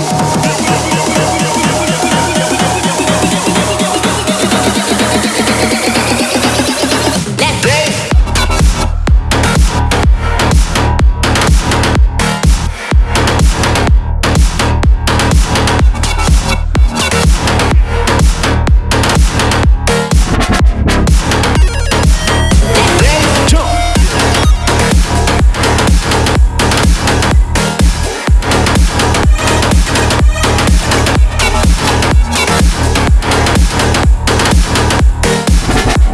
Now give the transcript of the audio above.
Hey!